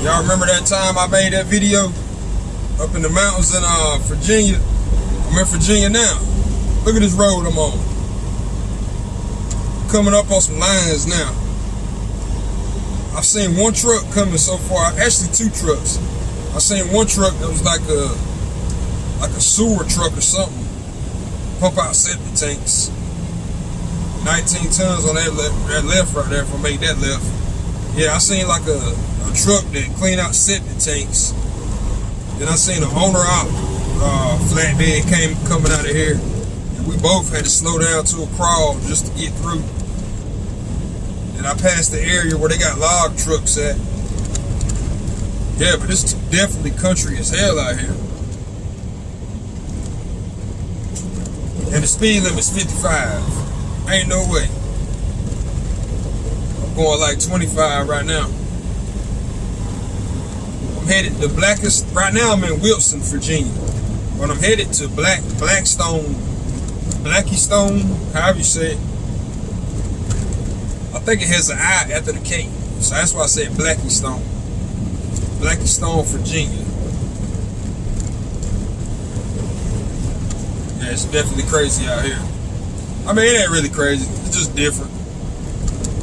Y'all remember that time I made that video up in the mountains in uh, Virginia? I'm in Virginia now. Look at this road I'm on. Coming up on some lines now. I've seen one truck coming so far. Actually, two trucks. I seen one truck that was like a like a sewer truck or something. Pump out septic tanks. 19 tons on that left, that left right there if I make that left. Yeah, I seen like a, a truck that clean out septic tanks. Then I seen an owner out uh, flatbed came coming out of here. And we both had to slow down to a crawl just to get through. And I passed the area where they got log trucks at. Yeah, but it's definitely country as hell out here. And the speed limit is 55. Ain't no way. I'm going like 25 right now. Headed the blackest right now I'm in Wilson, Virginia. But I'm headed to Black Blackstone, Blackie Stone, however you say it. I think it has an I after the K. So that's why I said Blackie Stone. Blackie Stone, Virginia. Yeah, it's definitely crazy out here. I mean, it ain't really crazy. It's just different.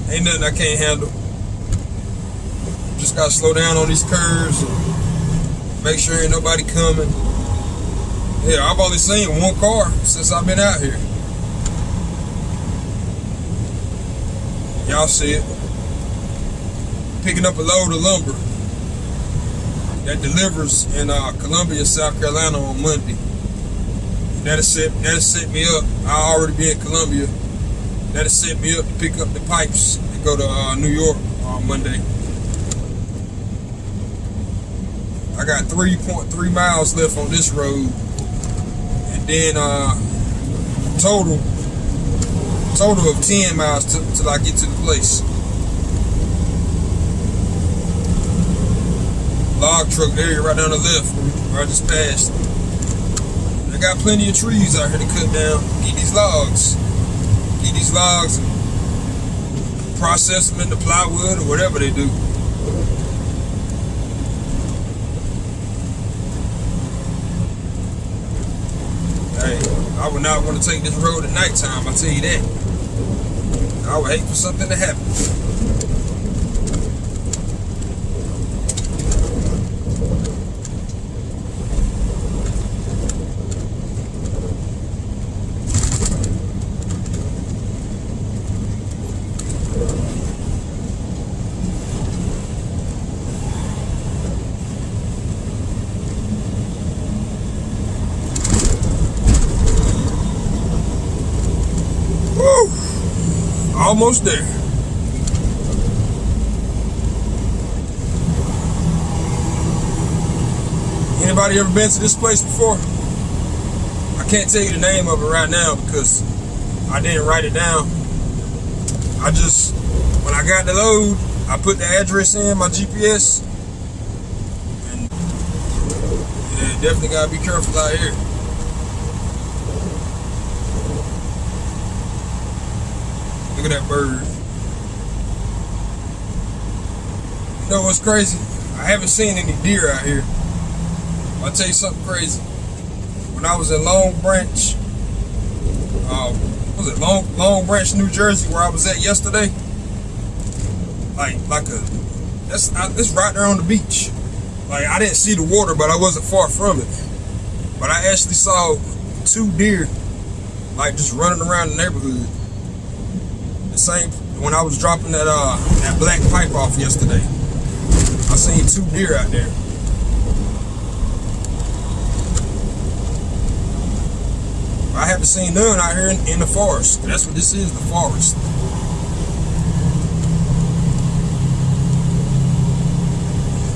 Ain't nothing I can't handle. Just gotta slow down on these curves make sure ain't nobody coming. Yeah, I've only seen one car since I've been out here. Y'all see it. Picking up a load of lumber that delivers in uh, Columbia, South Carolina on Monday. That'll set that'll set me up. I already be in Columbia. That'll set me up to pick up the pipes and go to uh, New York on Monday. I got 3.3 miles left on this road, and then uh, total total of 10 miles till I get to the place. log truck area right down the left where I just passed. I got plenty of trees out here to cut down. Get these logs. Get these logs and process them into plywood or whatever they do. Hey, I would not want to take this road at nighttime, I tell you that. I would hate for something to happen. Almost there. Anybody ever been to this place before? I can't tell you the name of it right now because I didn't write it down. I just, when I got the load, I put the address in my GPS. And yeah, definitely gotta be careful out here. Look at that bird. You know what's crazy? I haven't seen any deer out here. I'll tell you something crazy. When I was in Long Branch, um, was it Long Long Branch, New Jersey, where I was at yesterday? Like, like a, that's it's right there on the beach. Like I didn't see the water, but I wasn't far from it. But I actually saw two deer, like just running around the neighborhood same when I was dropping that uh that black pipe off yesterday. I seen two deer out there. I haven't seen none out here in, in the forest. That's what this is, the forest.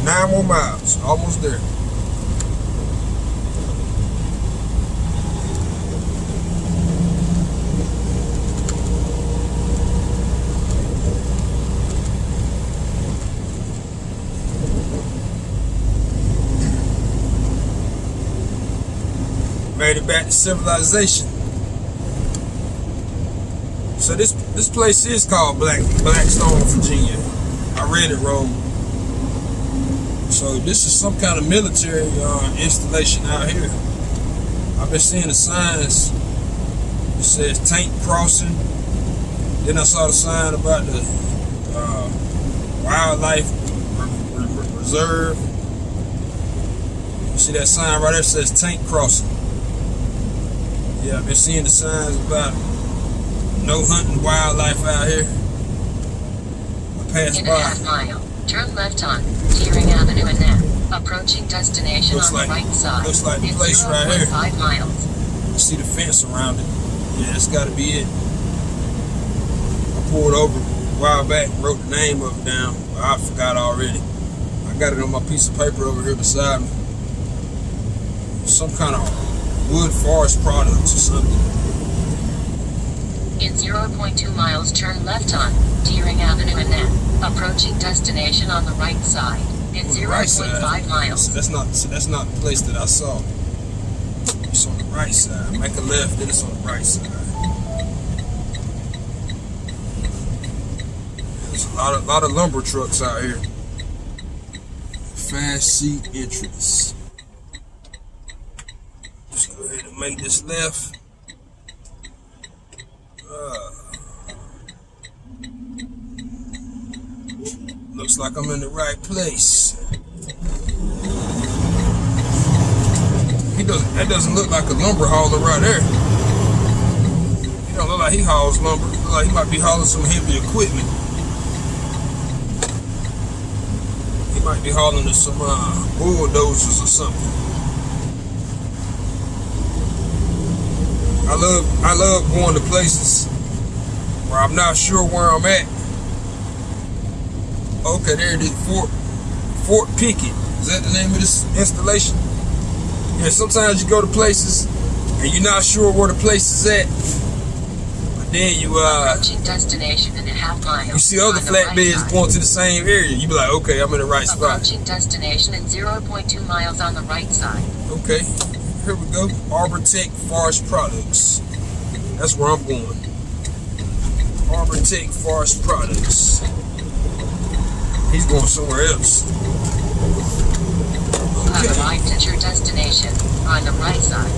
Nine more miles, almost there. Made it back to civilization. So this this place is called Black Blackstone, Virginia. I read it wrong. So this is some kind of military uh, installation out here. I've been seeing the signs. It says tank crossing. Then I saw the sign about the uh, wildlife reserve. You see that sign right there says tank crossing. Yeah, I've been seeing the signs about no hunting wildlife out here. I passed In by. a half mile, turn left on Deering Avenue and then approaching destination Looks on like- the right side. looks like the in place right here. 0.5 miles. I see the fence around it. Yeah, that's got to be it. I pulled over a while back, and wrote the name of it down. but I forgot already. I got it on my piece of paper over here beside me. Some kind of wood forest products or something. In 0.2 miles, turn left on Deering Avenue and then approaching destination on the right side. In On the right side. 0.5 So miles. that's not so that's not the place that I saw. It's on the right side. Make a left, then it's on the right side. There's a lot of lot of lumber trucks out here. Fast seat entrance. Just go ahead and make this left. Uh, looks like I'm in the right place. He doesn't. That doesn't look like a lumber hauler right there. He don't look like he hauls lumber. Look like he might be hauling some heavy equipment. He might be hauling some uh, bulldozers or something. I love. I love going to places where I'm not sure where I'm at. Okay, there it is. Fort Fort Pickett. Is that the name of this installation? Yeah, sometimes you go to places and you're not sure where the place is at. But then you uh Approaching destination in a half mile. you see other right flatbeds side. going to the same area. You be like, okay, I'm in the right spot. Approaching destination in 0.2 miles on the right side. Okay, here we go. Arbor Tech Forest Products. That's where I'm going. Arbor Tech Forest Products. He's going somewhere else. You have Okay. arrived at your destination on the right side.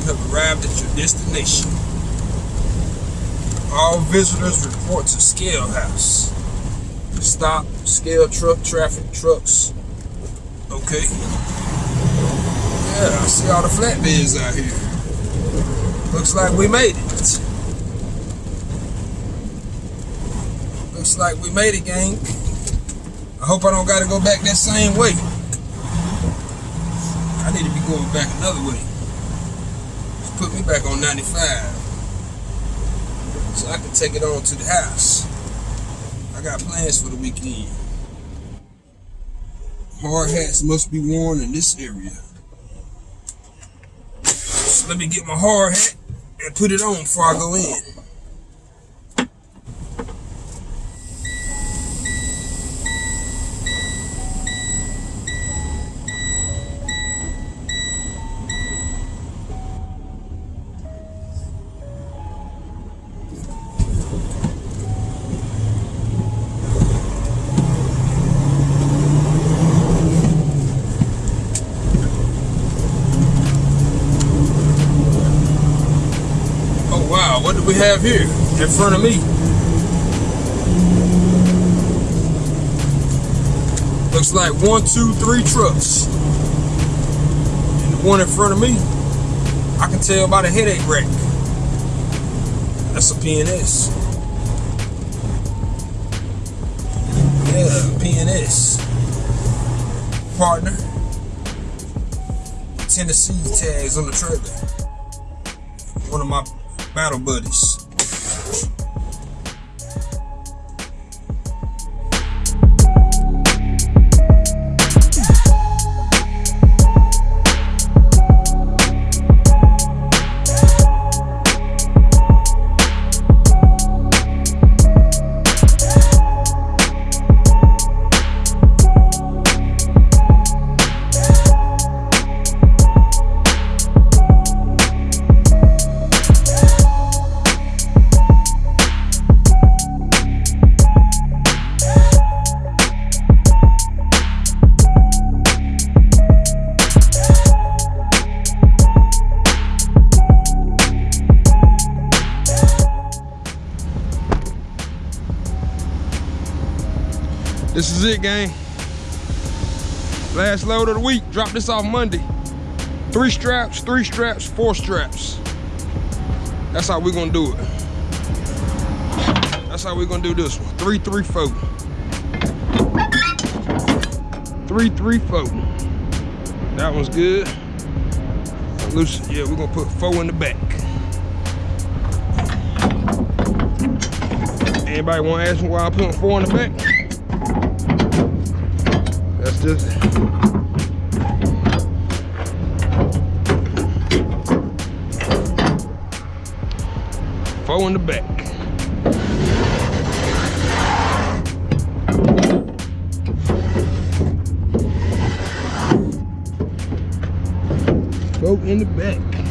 You have arrived at your destination. All visitors report to Scale House. Stop, scale truck, traffic, trucks. Okay. Yeah, I see all the flatbeds out here. Looks like we made it. Looks like we made it, gang. I hope I don't gotta go back that same way. I need to be going back another way put me back on 95 so I can take it on to the house. I got plans for the weekend. Hard hats must be worn in this area. Let me get my hard hat and put it on before I go in. Have here in front of me? Looks like one, two, three trucks. And the one in front of me, I can tell by the headache rack. That's a PNS. Yeah, PNS. Partner. Tennessee tags on the trailer one of my battle buddies. This is it, gang. Last load of the week. Drop this off Monday. Three straps, three straps, four straps. That's how we're gonna do it. That's how we're gonna do this one. Three, three, four. Three, three, four. That one's good. Loose, yeah, we're gonna put four in the back. Anybody wanna ask me why I put four in the back? That's just Four in the back. Four in the back.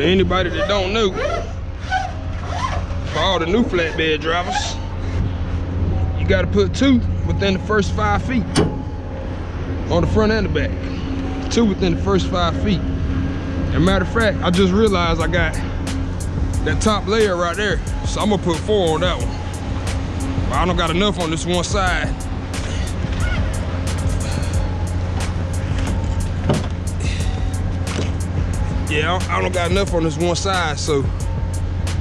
For anybody that don't know, for all the new flatbed drivers, you gotta put two within the first five feet on the front and the back. Two within the first five feet. As a matter of fact, I just realized I got that top layer right there. So I'm gonna put four on that one. But I don't got enough on this one side. Yeah, I I don't got enough on this one side, so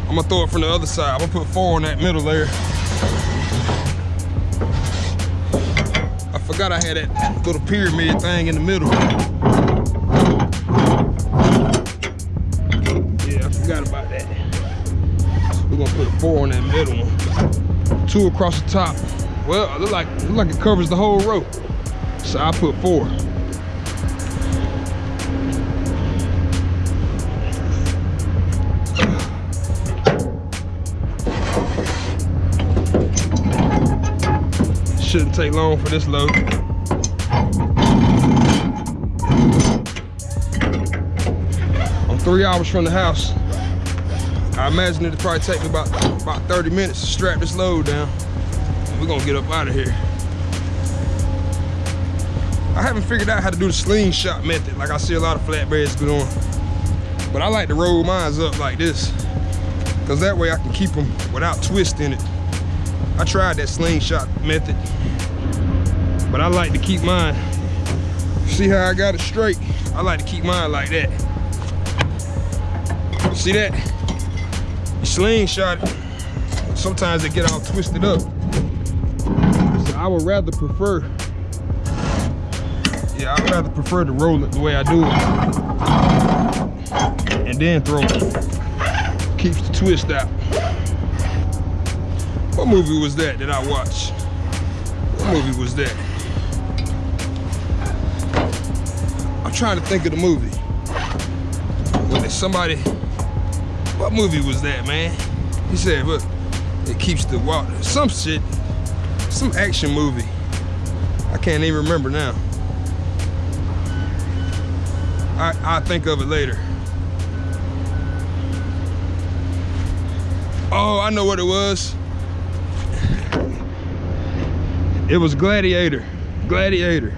I'm gonna throw it from the other side. I'm gonna put four on that middle there. I forgot I had that little pyramid thing in the middle. Yeah, I forgot about that. We're gonna put four on that middle one. Two across the top. Well, it look like it look like it covers the whole row. So I put four. Shouldn't take long for this load. I'm three hours from the house. I imagine it'll probably take me about, about 30 minutes to strap this load down. We're gonna get up out of here. I haven't figured out how to do the slingshot method like I see a lot of flatbeds doing. But I like to roll mines up like this. Cause that way I can keep them without twisting it. I tried that slingshot method, but I like to keep mine. See how I got it straight? I like to keep mine like that. See that? You slingshot it. Sometimes they get all twisted up. So I would rather prefer, yeah, I'd rather prefer to roll it the way I do it. And then throw it. Keeps the twist out. What movie was that that I watched? What movie was that? I'm trying to think of the movie. When there's somebody, what movie was that, man? He said, look, it keeps the water, some shit, some action movie. I can't even remember now. I, I'll think of it later. Oh, I know what it was. It was Gladiator. Gladiator.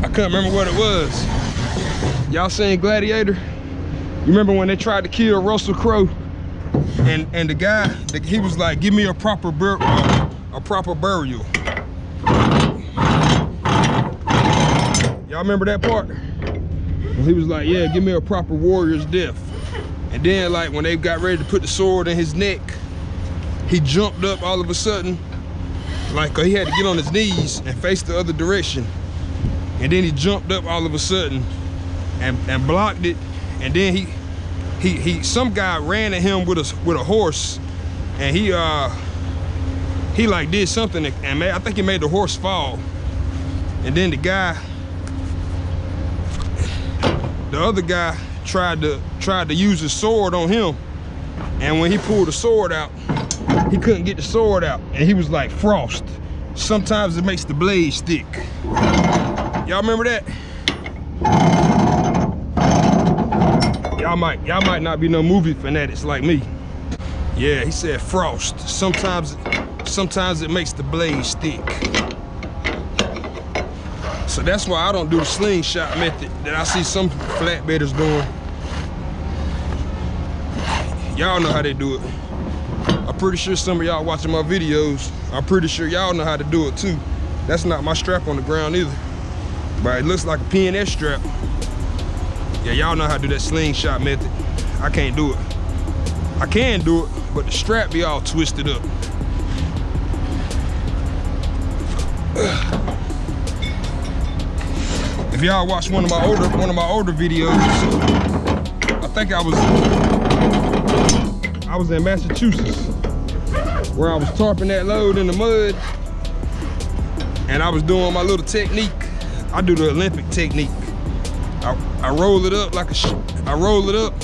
I couldn't remember what it was. Y'all seen Gladiator? You remember when they tried to kill Russell Crowe? And and the guy, the, he was like, give me a proper uh, a proper burial. Y'all remember that part? When he was like, yeah, give me a proper warrior's death. And then like when they got ready to put the sword in his neck, he jumped up all of a sudden like uh, he had to get on his knees and face the other direction. And then he jumped up all of a sudden and, and blocked it. And then he he he some guy ran at him with a with a horse. And he uh he like did something and made, I think he made the horse fall. And then the guy the other guy tried to tried to use his sword on him. And when he pulled the sword out he couldn't get the sword out and he was like frost sometimes it makes the blade stick y'all remember that y'all might y'all might not be no movie fanatics like me Yeah, he said frost. Sometimes, sometimes it makes the blade stick. So that's why I don't do the slingshot method that I see some flatbedders doing. Y'all know how they do it. Pretty sure some of y'all watching my videos, I'm pretty sure y'all know how to do it too. That's not my strap on the ground either. But it looks like a PNS strap. Yeah, y'all know how to do that slingshot method. I can't do it. I can do it, but the strap be all twisted up. If y'all watch one of my older one of my older videos, I think I was I was in Massachusetts where I was tarping that load in the mud and I was doing my little technique. I do the Olympic technique. I, I roll it up like a, I roll it up.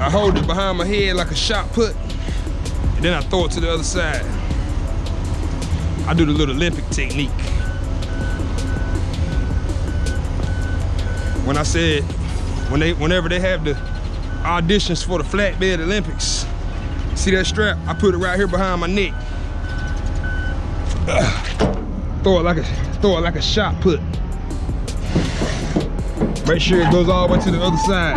I hold it behind my head like a shot put, and then I throw it to the other side. I do the little Olympic technique. When I said, when they, whenever they have the auditions for the flatbed Olympics, see that strap? I put it right here behind my neck. throw it like a, throw it like a shot put. Make sure it goes all the way to the other side.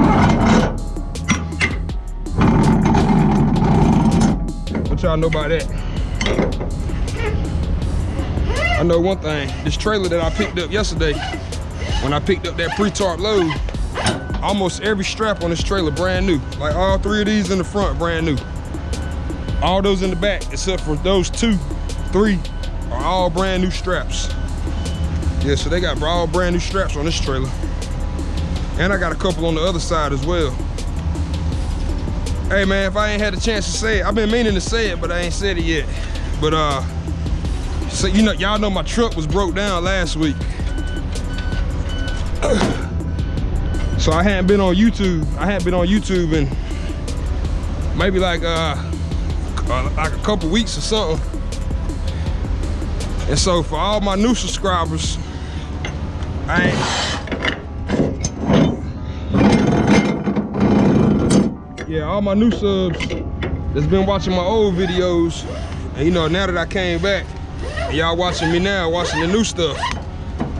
What y'all know about that? I know one thing, this trailer that I picked up yesterday, when I picked up that pre-tarp load, almost every strap on this trailer brand new. Like all three of these in the front, brand new. All those in the back, except for those two, three, are all brand new straps. Yeah, so they got all brand new straps on this trailer. And I got a couple on the other side as well. Hey man, if I ain't had a chance to say it, I've been meaning to say it, but I ain't said it yet. But uh, so you know, y'all know my truck was broke down last week. so I hadn't been on YouTube. I hadn't been on YouTube and maybe like uh, uh like a couple weeks or something. And so for all my new subscribers, I ain't yeah, all my new subs that's been watching my old videos, and you know, now that I came back, y'all watching me now, watching the new stuff,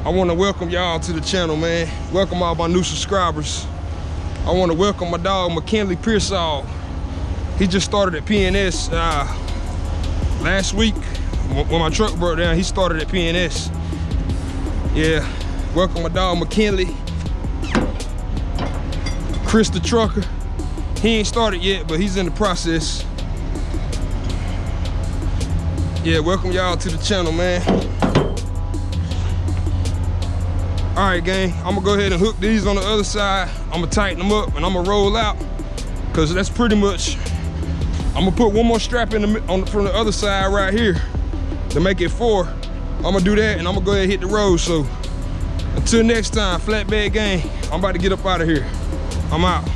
I want to welcome y'all to the channel, man. Welcome all my new subscribers. I want to welcome my dog, McKinley Pearsall. He just started at PNS uh, last week. When my truck broke down, he started at PNS. Yeah, welcome my dog, McKinley. Chris the trucker. He ain't started yet, but he's in the process. Yeah, welcome y'all to the channel, man. All right, gang, I'm gonna go ahead and hook these on the other side. I'm gonna tighten them up and I'm gonna roll out because that's pretty much, I'm gonna put one more strap in the, on from the other side right here to make it four. I'm gonna do that and I'm gonna go ahead and hit the road. So until next time, Flatbed Gang, I'm about to get up out of here. I'm out.